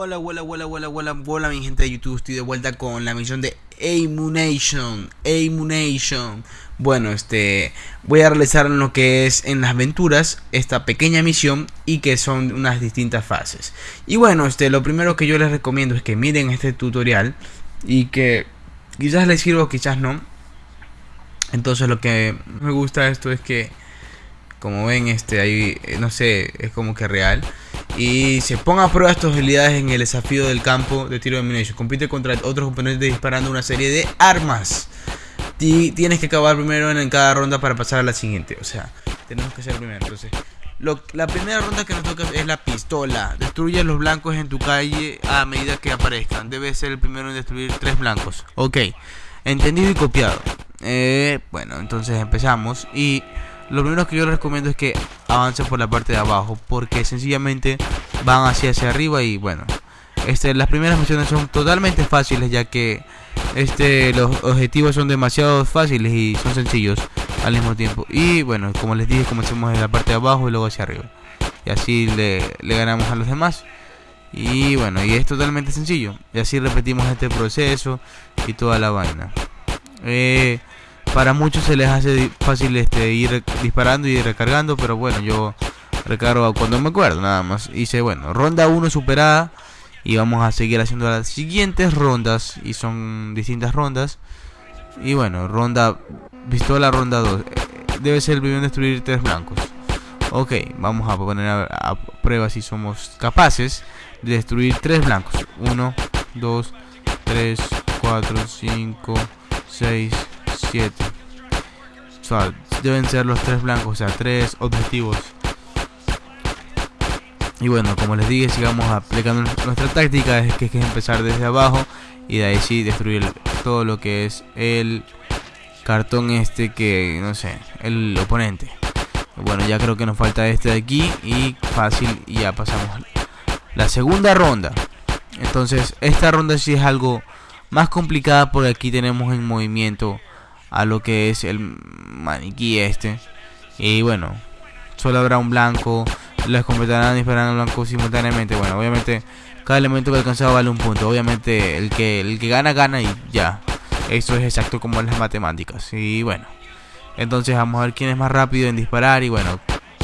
Hola, hola, hola, hola, hola, hola mi gente de YouTube, estoy de vuelta con la misión de Amunation, Amunation. Bueno, este, voy a realizar lo que es en las aventuras esta pequeña misión y que son unas distintas fases. Y bueno, este, lo primero que yo les recomiendo es que miren este tutorial y que quizás les sirva, quizás no. Entonces lo que me gusta esto es que, como ven, este, ahí, no sé, es como que real y se ponga a prueba tus habilidades en el desafío del campo de tiro de munición. Compite contra otros oponentes disparando una serie de armas. Y tienes que acabar primero en cada ronda para pasar a la siguiente. O sea, tenemos que ser primero. Entonces, la primera ronda que nos toca es la pistola. Destruye los blancos en tu calle a medida que aparezcan. Debes ser el primero en destruir tres blancos. Ok, entendido y copiado. Eh, bueno, entonces empezamos. Y lo primero que yo les recomiendo es que avancen por la parte de abajo porque sencillamente van hacia hacia arriba y bueno este, las primeras misiones son totalmente fáciles ya que este, los objetivos son demasiado fáciles y son sencillos al mismo tiempo. Y bueno como les dije comencemos en la parte de abajo y luego hacia arriba. Y así le, ganamos a los demás. Y bueno y es totalmente sencillo. Y así repetimos este proceso y toda la vaina. Eh, para muchos se les hace fácil este ir disparando y recargando, pero bueno, yo recargo cuando me acuerdo, nada más. Hice, bueno, ronda 1 superada y vamos a seguir haciendo las siguientes rondas y son distintas rondas. Y bueno, ronda pistola ronda 2. Debe ser el primero destruir tres blancos. Ok, vamos a poner a, a, prueba si somos capaces de destruir tres blancos. 1, 2, 3, 4, 5, 6, 7. O sea, deben ser los tres blancos, o sea, tres objetivos. Y bueno, como les dije, sigamos aplicando nuestra táctica, es que es empezar desde abajo y de ahí sí destruir todo lo que es el cartón este que, no sé, el oponente. Bueno, ya creo que nos falta este de aquí y fácil y ya pasamos la segunda ronda. Entonces, esta ronda sí es algo más complicada porque aquí tenemos en movimiento a lo que es el maniquí este. Y bueno, solo habrá un blanco, les completarán disparando blanco simultáneamente. Bueno, obviamente cada elemento que alcanzado vale un punto. Obviamente el que el que gana gana y ya. Eso es exacto como en las matemáticas. Y bueno, entonces vamos a ver quién es más rápido en disparar. Y bueno,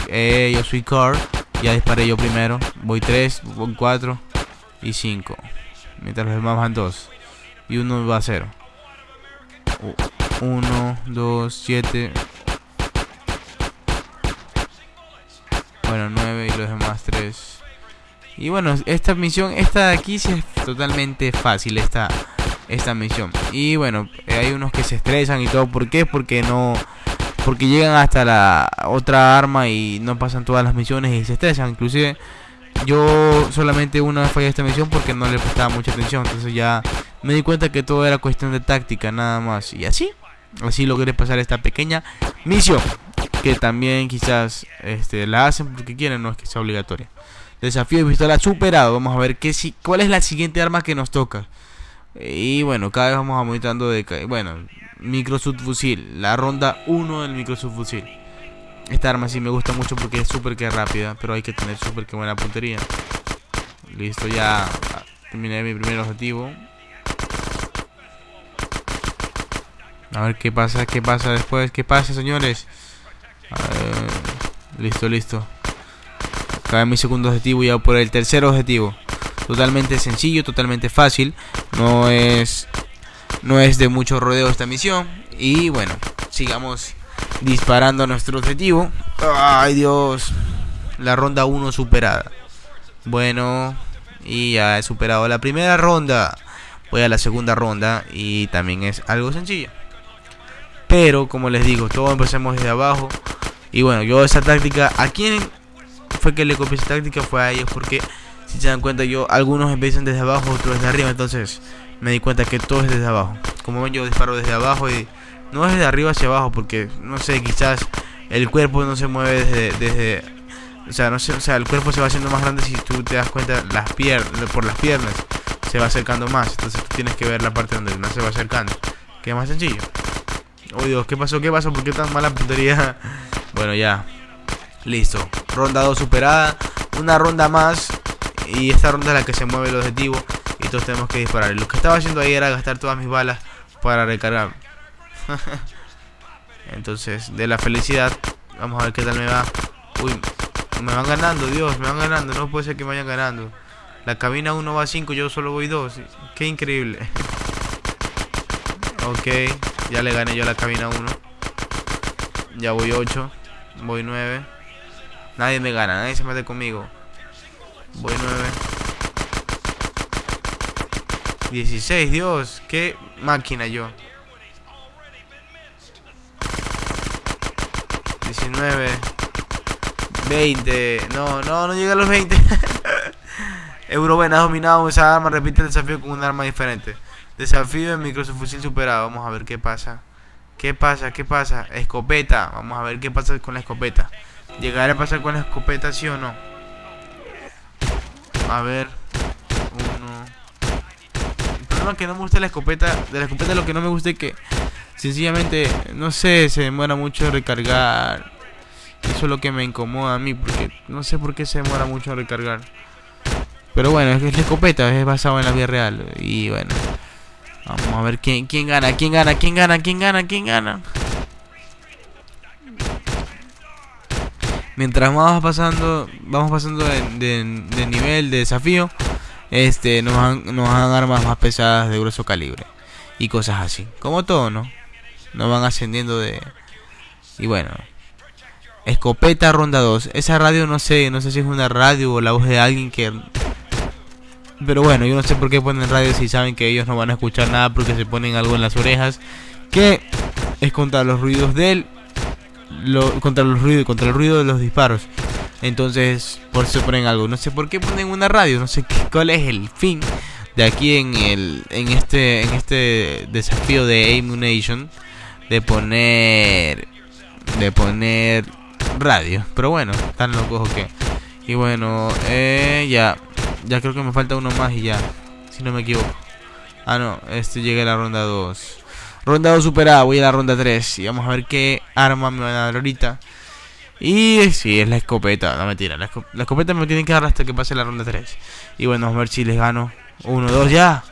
eh, yo soy Car, ya disparé yo primero. Voy 3, voy 4 y 5. Mientras los demás van 2 y uno va a 0. 1, 2, 7. Bueno, 9 y los demás 3. Y bueno, esta misión, esta de aquí sí es totalmente fácil, esta, esta misión. Y bueno, hay unos que se estresan y todo. ¿Por qué? Porque no... Porque llegan hasta la otra arma y no pasan todas las misiones y se estresan. Inclusive yo solamente una vez fallé esta misión porque no le prestaba mucha atención. Entonces ya me di cuenta que todo era cuestión de táctica nada más. Y así Así logré pasar esta pequeña misión. Que también quizás este, la hacen porque quieren, no es que sea obligatoria. Desafío de pistola superado. Vamos a ver qué, si, cuál es la siguiente arma que nos toca. Y bueno, cada vez vamos aumentando de... Bueno, micro subfusil. La ronda 1 del micro subfusil. Esta arma sí me gusta mucho porque es súper que rápida. Pero hay que tener súper que buena puntería. Listo, ya terminé mi primer objetivo. A ver qué pasa, qué pasa después, qué pasa, señores. listo, listo. Acabé mi segundo objetivo y ya por el tercer objetivo. Totalmente sencillo, totalmente fácil. No es no es de mucho rodeo esta misión. Y bueno, sigamos disparando a nuestro objetivo. Ay, Dios. La ronda 1 superada. Bueno, y ya he superado la primera ronda. Voy a la segunda ronda y también es algo sencillo. Pero, como les digo, todos empecemos desde abajo. Y bueno, yo esa táctica, ¿a quién fue que le copié esa táctica? Fue a ellos, porque si se dan cuenta, yo algunos empiezan desde abajo, otros desde arriba. Entonces me di cuenta que todo es desde abajo. Como ven, yo disparo desde abajo y no es desde arriba hacia abajo, porque no sé, quizás el cuerpo no se mueve desde, desde o sea, no sé, o sea, el cuerpo se va haciendo más grande si tú te das cuenta las piernas, por las piernas se va acercando más, entonces tú tienes que ver la parte donde no se va acercando, que es más sencillo. Oh Dios, ¿qué pasó? ¿Qué pasó? ¿Por qué tan mala puntería? Bueno, ya. Listo. Ronda 2 superada. Una ronda más. Y esta ronda es la que se mueve el objetivo y todos tenemos que disparar. Lo que estaba haciendo ahí era gastar todas mis balas para recargar. Entonces, de la felicidad, vamos a ver qué tal me va. Uy, me van ganando, Dios, me van ganando. No puede ser que me vayan ganando. La cabina 1 va a 5, yo solo voy 2. Qué increíble. Ok, ya le gané yo la cabina 1. Ya voy 8. Voy 9. Nadie me gana, nadie se mete conmigo. Voy 9. 16, Dios, qué máquina yo. 19. 20. No, no, no llega a los 20. Euroben ha dominado esa arma. Repite el desafío con un arma diferente. Desafío de fusil superado. Vamos a ver qué pasa. ¿Qué pasa? ¿Qué pasa? Escopeta. Vamos a ver qué pasa con la escopeta. ¿Llegará a pasar con la escopeta, sí o no? A ver. Uno. El problema es que no me gusta la escopeta. De la escopeta lo que no me gusta es que sencillamente, no sé, se demora mucho recargar. Eso es lo que me incomoda a mí. Porque no sé por qué se demora mucho recargar. Pero bueno, es la escopeta es basado en la vida real. Y bueno. Vamos a ver quién, quién gana, quién gana, quién gana, quién gana, quién gana. Mientras vamos pasando, vamos pasando de, nivel de desafío, este, nos dan, nos armas más pesadas de grueso calibre y cosas así. Como todo, ¿no? Nos van ascendiendo de y bueno. Escopeta ronda 2. Esa radio no sé, no sé si es una radio o la voz de alguien que pero bueno, yo no sé por qué ponen radio si saben que ellos no van a escuchar nada porque se ponen algo en las orejas. Que es contra los ruidos de él. contra los ruidos, contra el ruido de los disparos. Entonces, por eso ponen algo. No sé por qué ponen una radio. No sé qué, cuál es el fin de aquí en el en este en este desafío de Nation de poner de poner radio. Pero bueno, tan locos que. Y bueno, eh, ya ya creo que me falta uno más y ya. Si no me equivoco. Ah, no. Este llega a la ronda 2. Ronda 2 superada. Voy a la ronda 3. Y vamos a ver qué arma me van a dar ahorita. Y sí, es la escopeta. No mentira. La, la escopeta me tienen que dar hasta que pase la ronda 3. Y bueno, vamos a ver si les gano. 1, 2, ya.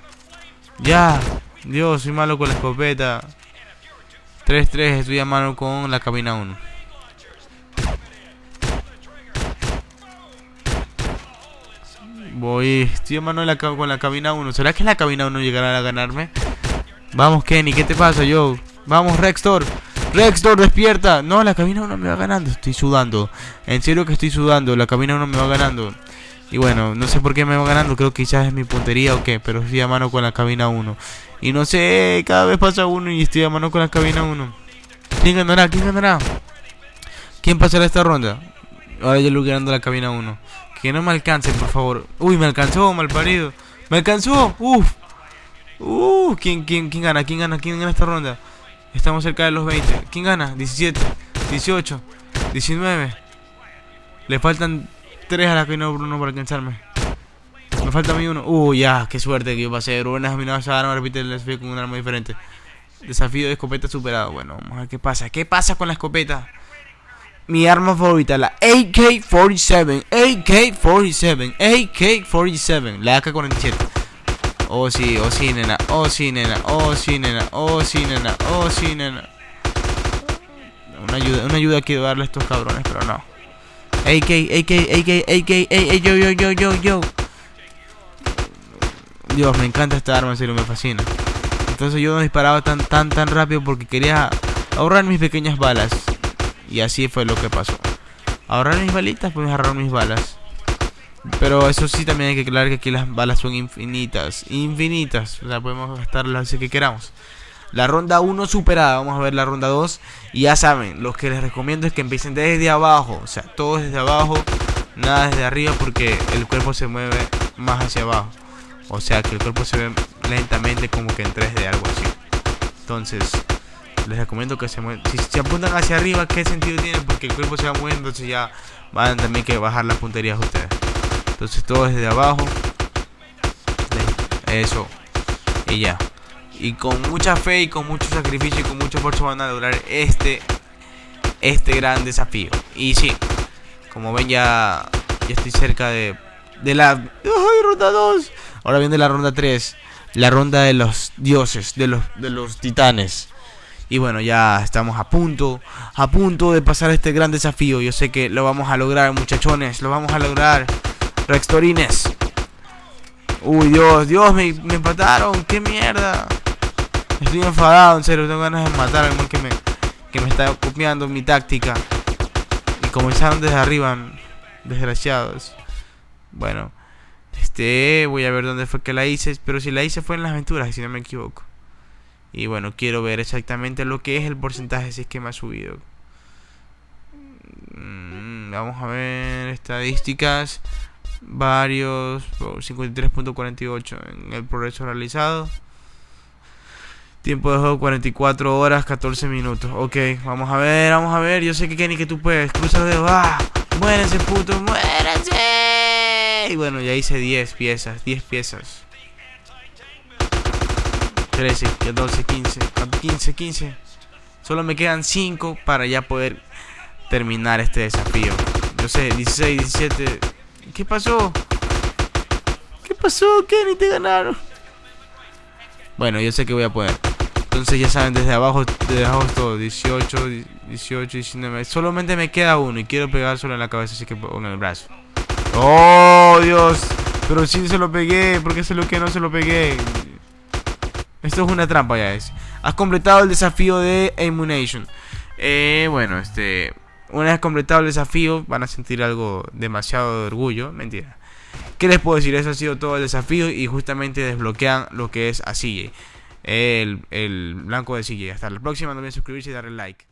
Ya. Dios, soy malo con la escopeta. 3-3, estoy a mano con la cabina 1. Voy, estoy mano con la cabina 1. ¿Será que la cabina 1 llegará a ganarme? Vamos, Kenny, ¿qué te pasa, yo? Vamos, Rextor. Rextor, despierta. No, la cabina 1 me va ganando. Estoy sudando. En serio que estoy sudando. La cabina 1 me va ganando. Y bueno, no sé por qué me va ganando. Creo que quizás es mi puntería o qué. Pero estoy a mano con la cabina 1. Y no sé, cada vez pasa uno y estoy a mano con la cabina 1. ¿Quién ganará? ¿Quién ganará? ¿Quién pasará esta ronda? Ahora yo lo ganando la cabina 1. Que no me alcance, por favor. Uy, me alcanzó, mal parido. Me alcanzó. Uf. Uh, ¿quién, quién, ¿quién gana? ¿Quién gana? ¿Quién gana esta ronda? Estamos cerca de los 20. ¿Quién gana? 17, 18, 19. Le faltan 3 a la que no Bruno para alcanzarme. Me falta a mí uno. Uh, ya, qué suerte que yo pasé. Rubén has dominado esa arma, repite el desafío con un arma diferente. Desafío de escopeta superado. Bueno, vamos a ver qué pasa. ¿Qué pasa con la escopeta? Mi arma favorita, la AK-47, AK-47, AK-47, la AK-47. Oh sí, oh sí, nena, oh sí, nena, oh sí, nena, oh sí, nena, oh sí, nena. Una ayuda, una ayuda que darle a estos cabrones, pero no. AK, AK, AK, AK, AK, yo, yo, yo, yo, yo. Dios, me encanta esta arma, en serio, me fascina. Entonces yo no disparaba tan, tan, tan rápido porque quería ahorrar mis pequeñas balas. Y así fue lo que pasó. Ahorrar mis balitas, pues ahorrar mis balas. Pero eso sí también hay que aclarar que aquí las balas son infinitas. Infinitas. O sea, podemos gastar las que queramos. La ronda 1 superada. Vamos a ver la ronda 2. Y ya saben, lo que les recomiendo es que empiecen desde abajo. O sea, todo desde abajo. Nada desde arriba porque el cuerpo se mueve más hacia abajo. O sea, que el cuerpo se ve lentamente como que en 3D, algo así. Entonces, les recomiendo que se muevan. Si se apuntan hacia arriba, ¿qué sentido tiene? Porque el cuerpo se va moviendo, entonces ya van también que bajar las punterías ustedes. Entonces todo desde abajo. Eso. Y ya. Y con mucha fe y con mucho sacrificio y con mucho esfuerzo van a lograr este este gran desafío. Y sí, como ven ya, ya estoy cerca de, de la... ¡Ay, ronda 2! Ahora viene la ronda 3. La ronda de los dioses, de los, de los titanes. Y bueno, ya estamos a punto, a punto de pasar este gran desafío. Yo sé que lo vamos a lograr, muchachones. Lo vamos a lograr. Rextorines. Uy, Dios, Dios, me, me empataron. ¡Qué mierda! Estoy enfadado, en serio. Tengo ganas de matar al que me, que me está copiando mi táctica. Y comenzaron desde arriba, desgraciados. Bueno, este, voy a ver dónde fue que la hice. Pero si la hice fue en las aventuras, si no me equivoco. Y bueno, quiero ver exactamente lo que es el porcentaje si es que me ha subido. Mm, vamos a ver estadísticas varios, 53.48 en el progreso realizado. Tiempo de juego 44 horas 14 minutos. Ok, vamos a ver, vamos a ver. Yo sé que Kenny que tú puedes. Cruza los dedos. ¡Ah! ¡Muérense, puto! ¡Muérense! Y bueno, ya hice 10 piezas. 10 piezas. 13, 14, 15. 15, 15. Solo me quedan 5 para ya poder terminar este desafío. Yo sé, 16, 17. ¿Qué pasó? ¿Qué pasó? Kenny, te ganaron. Bueno, yo sé que voy a poder. Entonces ya saben, desde abajo, desde abajo todo. 18, 18, 19. Solamente me queda uno y quiero pegar solo en la cabeza, así que en el brazo. ¡Oh, Dios! Pero sí se lo pegué. ¿Por qué se lo que no se lo pegué? Esto es una trampa ya es. Has completado el desafío de Emunation. Eh, bueno, este... Una vez completado el desafío, van a sentir algo demasiado de orgullo. Mentira. ¿Qué les puedo decir? Eso ha sido todo el desafío y justamente desbloquean lo que es a CJ. El, el blanco de CJ. Hasta la próxima, no olviden suscribirse y darle like.